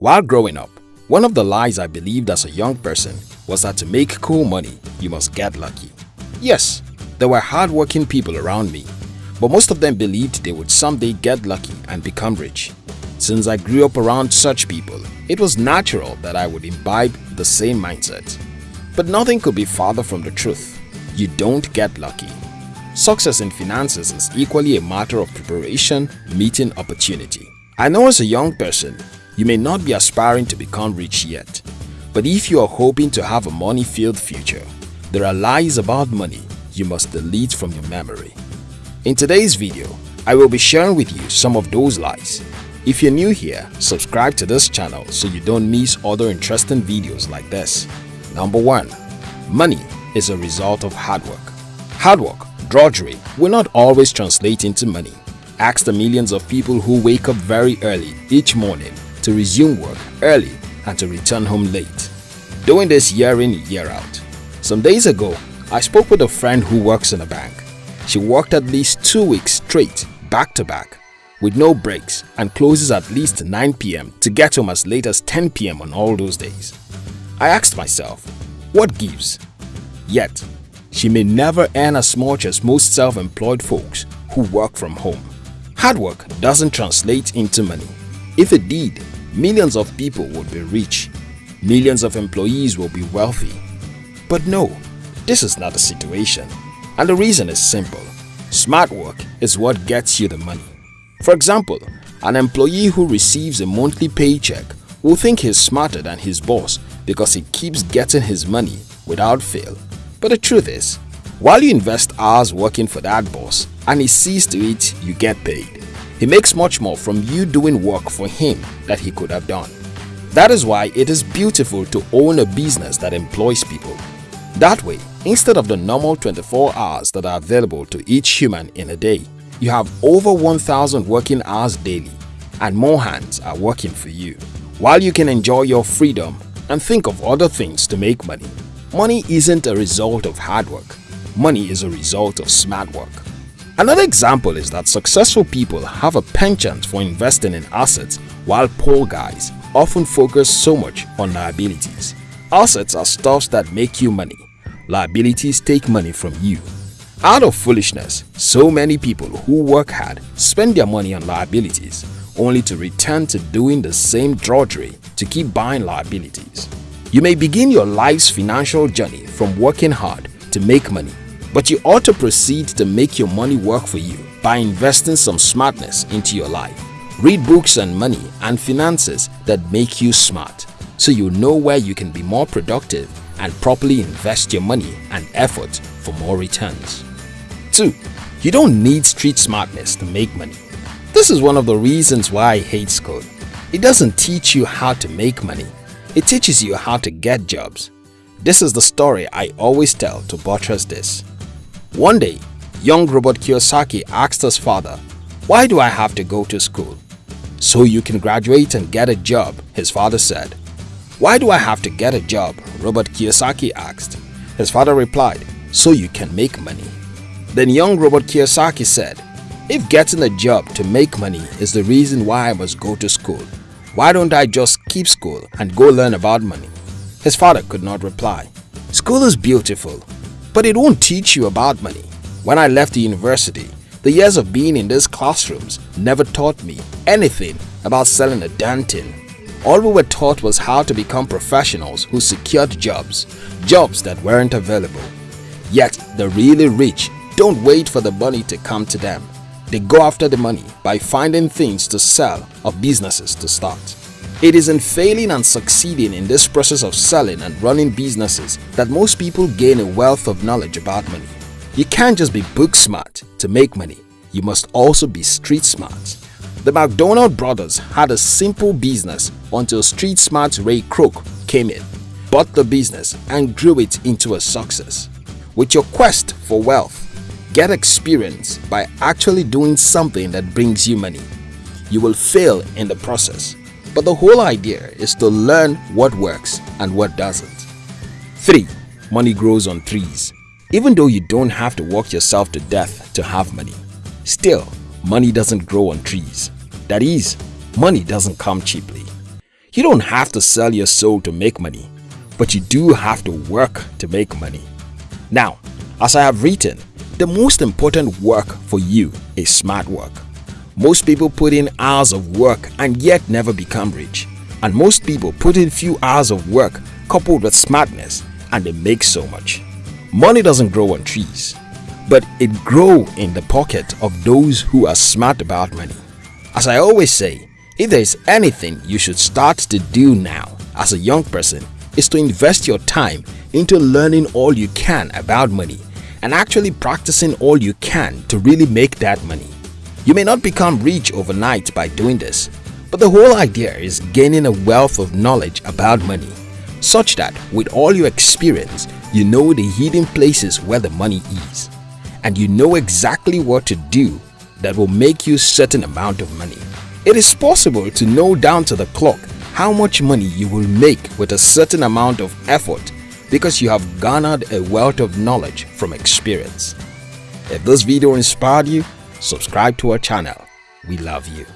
While growing up, one of the lies I believed as a young person was that to make cool money, you must get lucky. Yes, there were hardworking people around me, but most of them believed they would someday get lucky and become rich. Since I grew up around such people, it was natural that I would imbibe the same mindset. But nothing could be farther from the truth. You don't get lucky. Success in finances is equally a matter of preparation meeting opportunity. I know as a young person, you may not be aspiring to become rich yet, but if you are hoping to have a money-filled future, there are lies about money you must delete from your memory. In today's video, I will be sharing with you some of those lies. If you're new here, subscribe to this channel so you don't miss other interesting videos like this. Number 1. Money is a result of hard work. Hard work, drudgery, will not always translate into money. Ask the millions of people who wake up very early each morning to resume work early and to return home late. Doing this year in year out. Some days ago, I spoke with a friend who works in a bank. She worked at least two weeks straight, back to back, with no breaks and closes at least 9 pm to get home as late as 10 pm on all those days. I asked myself, what gives? Yet, she may never earn as much as most self-employed folks who work from home. Hard work doesn't translate into money. If it did, millions of people would be rich. Millions of employees will be wealthy. But no, this is not the situation. And the reason is simple. Smart work is what gets you the money. For example, an employee who receives a monthly paycheck will think he's smarter than his boss because he keeps getting his money without fail. But the truth is, while you invest hours working for that boss and he sees to it you get paid, he makes much more from you doing work for him that he could have done. That is why it is beautiful to own a business that employs people. That way, instead of the normal 24 hours that are available to each human in a day, you have over 1000 working hours daily and more hands are working for you. While you can enjoy your freedom and think of other things to make money, money isn't a result of hard work. Money is a result of smart work. Another example is that successful people have a penchant for investing in assets while poor guys often focus so much on liabilities. Assets are stuffs that make you money. Liabilities take money from you. Out of foolishness, so many people who work hard spend their money on liabilities only to return to doing the same drudgery to keep buying liabilities. You may begin your life's financial journey from working hard to make money but you ought to proceed to make your money work for you by investing some smartness into your life. Read books on money and finances that make you smart so you know where you can be more productive and properly invest your money and effort for more returns. 2. You don't need street smartness to make money. This is one of the reasons why I hate school. It doesn't teach you how to make money. It teaches you how to get jobs. This is the story I always tell to buttress this. One day, young Robert Kiyosaki asked his father, Why do I have to go to school? So you can graduate and get a job, his father said. Why do I have to get a job? Robert Kiyosaki asked. His father replied, So you can make money. Then young Robert Kiyosaki said, If getting a job to make money is the reason why I must go to school, why don't I just keep school and go learn about money? His father could not reply. School is beautiful, but it won't teach you about money. When I left the university, the years of being in these classrooms never taught me anything about selling a damn thing. All we were taught was how to become professionals who secured jobs, jobs that weren't available. Yet the really rich don't wait for the money to come to them. They go after the money by finding things to sell or businesses to start. It is in failing and succeeding in this process of selling and running businesses that most people gain a wealth of knowledge about money. You can't just be book smart to make money, you must also be street smart. The McDonald brothers had a simple business until street smart Ray Kroc came in, bought the business and grew it into a success. With your quest for wealth, get experience by actually doing something that brings you money. You will fail in the process but the whole idea is to learn what works and what doesn't. 3. Money grows on trees. Even though you don't have to work yourself to death to have money, still, money doesn't grow on trees. That is, money doesn't come cheaply. You don't have to sell your soul to make money, but you do have to work to make money. Now, as I have written, the most important work for you is smart work. Most people put in hours of work and yet never become rich. And most people put in few hours of work coupled with smartness and they make so much. Money doesn't grow on trees, but it grow in the pocket of those who are smart about money. As I always say, if there is anything you should start to do now as a young person is to invest your time into learning all you can about money and actually practicing all you can to really make that money. You may not become rich overnight by doing this, but the whole idea is gaining a wealth of knowledge about money such that with all your experience, you know the hidden places where the money is and you know exactly what to do that will make you a certain amount of money. It is possible to know down to the clock how much money you will make with a certain amount of effort because you have garnered a wealth of knowledge from experience. If this video inspired you, subscribe to our channel. We love you.